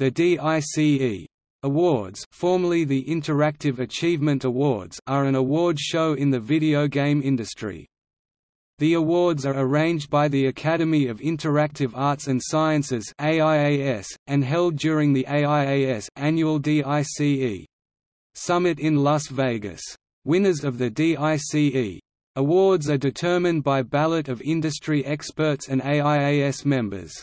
The DICE Awards formerly the Interactive Achievement Awards are an award show in the video game industry. The awards are arranged by the Academy of Interactive Arts and Sciences AIAS, and held during the AIAS annual DICE Summit in Las Vegas. Winners of the DICE awards are determined by ballot of industry experts and AIAS members.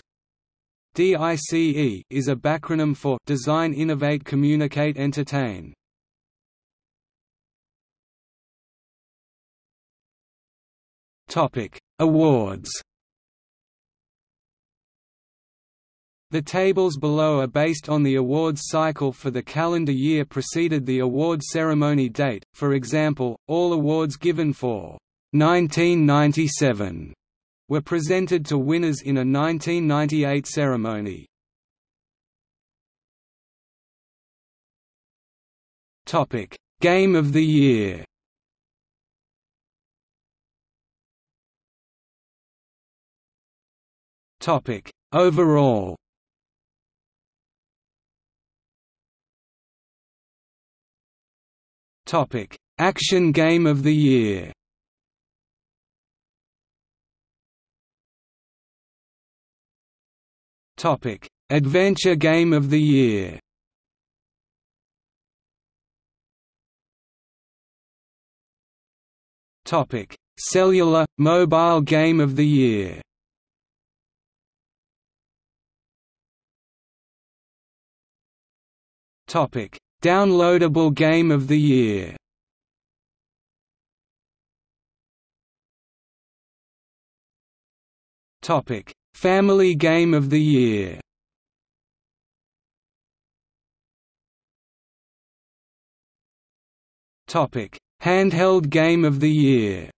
DICE is a backronym for Design Innovate Communicate Entertain. Topic: Awards. The tables below are based on the awards cycle for the calendar year preceded the award ceremony date. For example, all awards given for 1997 were presented to winners in a 1998 ceremony. Topic: Game of the Year. Topic: Overall. Topic: Action Game of the Year. Topic: Adventure Game of the Year. Topic: Cellular Mobile Game of the Year. Topic: Downloadable Game of the Year. Topic: Family Game of the Year. Topic: Handheld Game of the Year.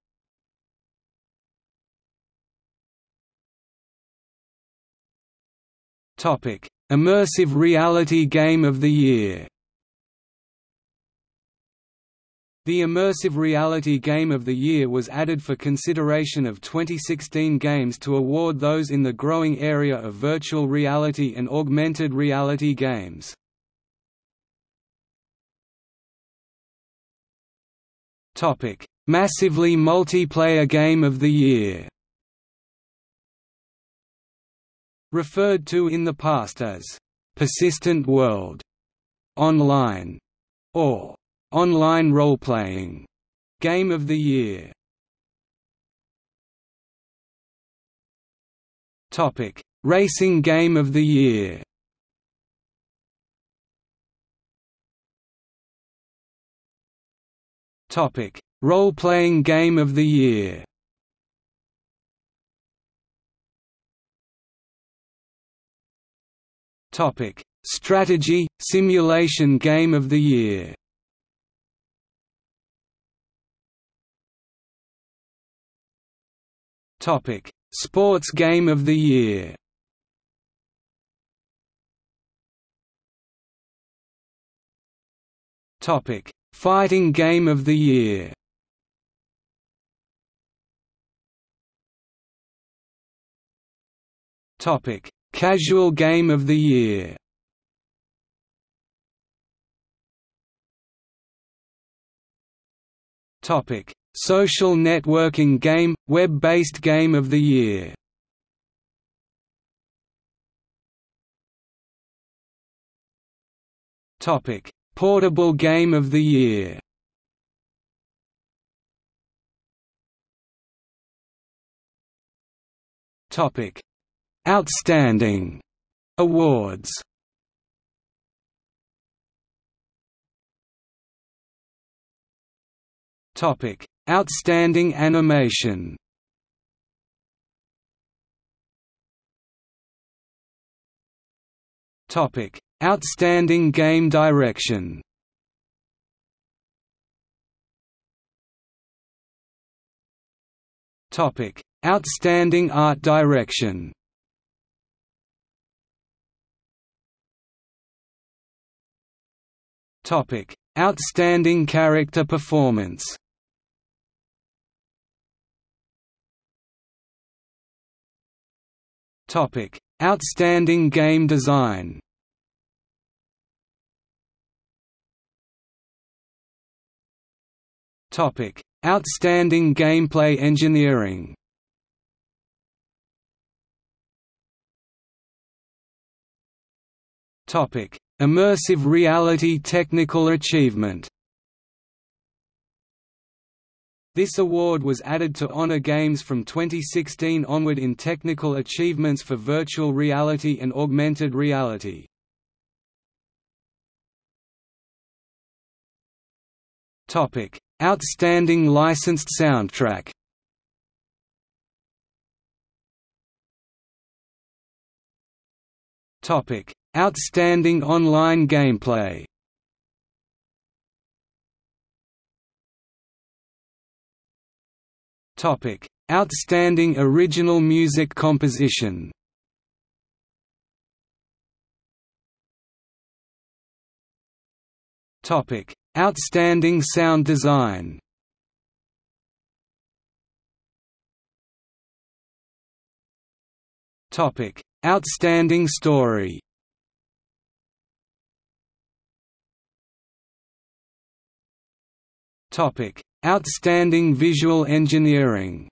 Topic: Immersive Reality Game of the Year The Immersive Reality Game of the Year was added for consideration of 2016 games to award those in the growing area of virtual reality and augmented reality games. Massively multiplayer Game of the Year referred to in the past as persistent world, online, or online role-playing game of the year. Topic: Racing game of the year. Topic: Role-playing game of the year. Topic: Strategy Simulation Game of the Year. Topic: Sports Game of the Year. Topic: Fighting Game of the Year. Topic: Casual Game of the Year. Topic: Social Networking Game, Web-based Game of the Year. Portable Game of the Year. Outstanding awards Topic: Outstanding animation. Topic: Outstanding game direction. Topic: Outstanding art direction. Topic: Outstanding character performance. Topic: Outstanding game design. Topic: Outstanding gameplay engineering. Topic: Immersive reality technical achievement. This award was added to Honor Games from 2016 onward in technical achievements for virtual reality and augmented reality. Outstanding licensed soundtrack Outstanding online gameplay. Topic: Outstanding original music composition. Topic: Outstanding sound design Topic: Outstanding story. Topic: Outstanding visual engineering.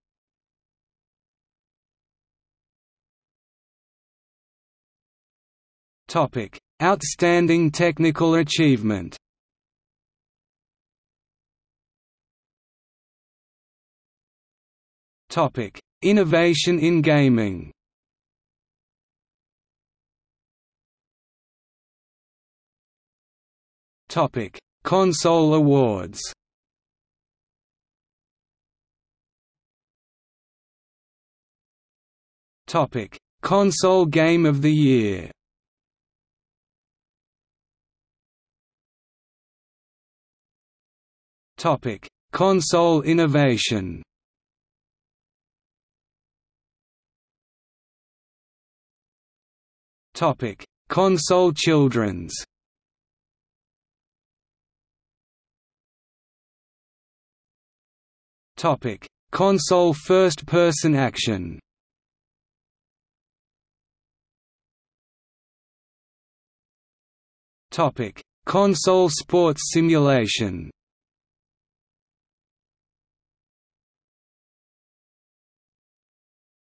Topic: Outstanding technical achievement. Topic: Innovation in gaming. Topic: Console awards. Topic: Console Game of the Year. Topic: Console Innovation. Topic: Console Children's. Topic: Console first-person action. Topic: Console sports simulation.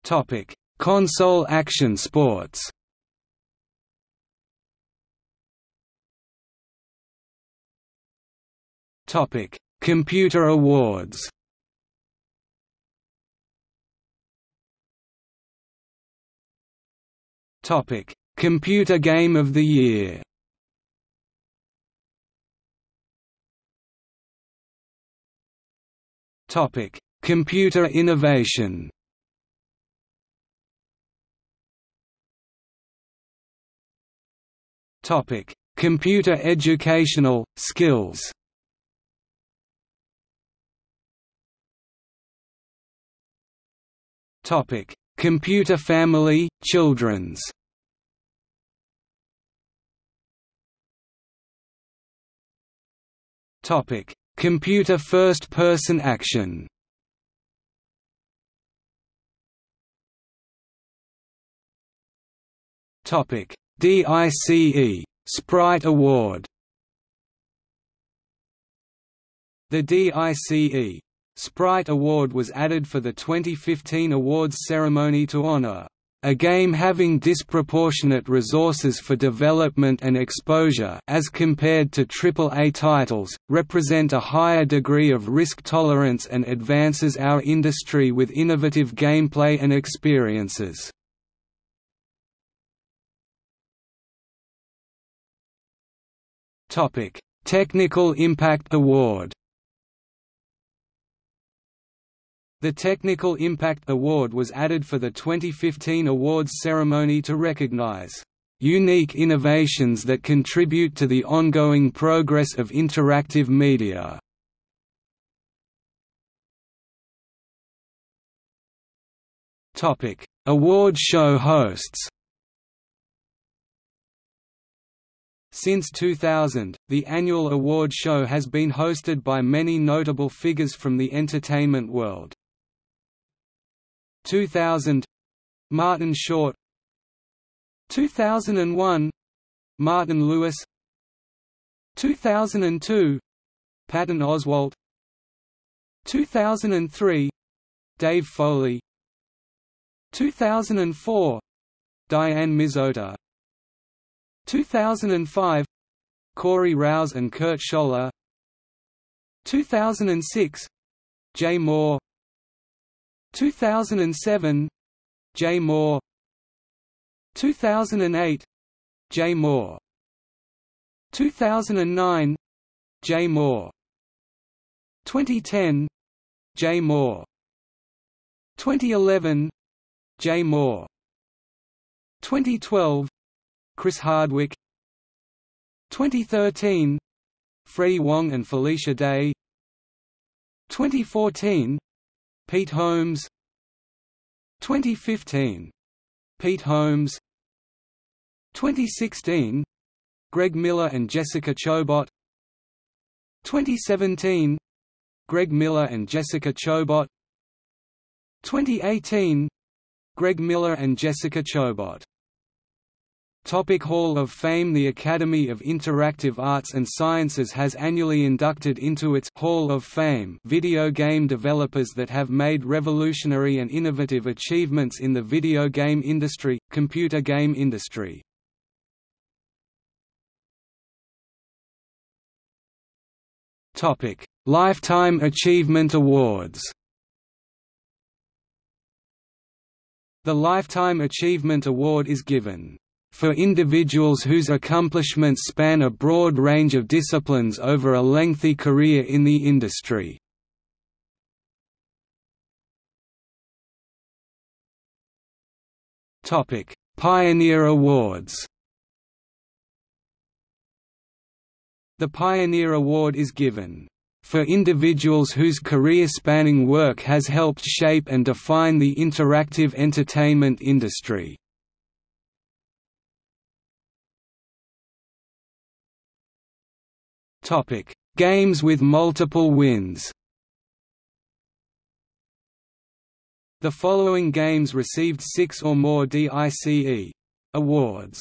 Topic: Console action sports. Topic: Computer awards. Topic: Computer Game of the Year. Topic: Computer innovation. Topic: Computer educational skills. Topic: Computer family, children's. Topic: Computer first-person action. Topic: DICE Sprite Award. The DICE Sprite Award was added for the 2015 awards ceremony to honor a game having disproportionate resources for development and exposure as compared to AAA titles, represent a higher degree of risk tolerance and advances our industry with innovative gameplay and experiences. Technical Impact Award The Technical Impact Award was added for the 2015 awards ceremony to recognize unique innovations that contribute to the ongoing progress of interactive media. Topic: Award show hosts. Since 2000, the annual award show has been hosted by many notable figures from the entertainment world. 2000 Martin Short 2001 Martin Lewis 2002 Patton Oswalt 2003 Dave Foley 2004 Diane Mizota 2005 Corey Rouse and Kurt Scholler 2006 Jay Mohr 2007 Jay Mohr. 2008 Jay Mohr. 2009 Jay Mohr. 2010 Jay Mohr. 2011 Jay Mohr. 2012 Chris Hardwick. 2013 Freddie Wong and Felicia Day. 2014 Pete Holmes. 2015 Pete Holmes. 2016 Greg Miller and Jessica Chobot. 2017 Greg Miller and Jessica Chobot. 2018 Greg Miller and Jessica Chobot Topic Hall of Fame The Academy of Interactive Arts and Sciences has annually inducted into its Hall of Fame video game developers that have made revolutionary and innovative achievements in the video game industry, computer game industry. Topic: Lifetime Achievement Awards. The Lifetime Achievement Award is given for individuals whose accomplishments span a broad range of disciplines over a lengthy career in the industry. Pioneer Awards The Pioneer Award is given for individuals whose career-spanning work has helped shape and define the interactive entertainment industry. Topic: Games with multiple wins. The following games received six or more DICE awards.